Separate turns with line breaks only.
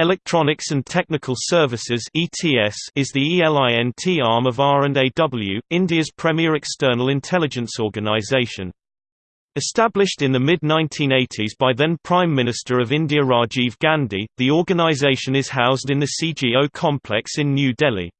Electronics and Technical Services (ETS) is the ELINT arm of R&AW, India's premier external intelligence organisation. Established in the mid-1980s by then Prime Minister of India Rajiv Gandhi, the organisation is housed in the CGO complex in New Delhi.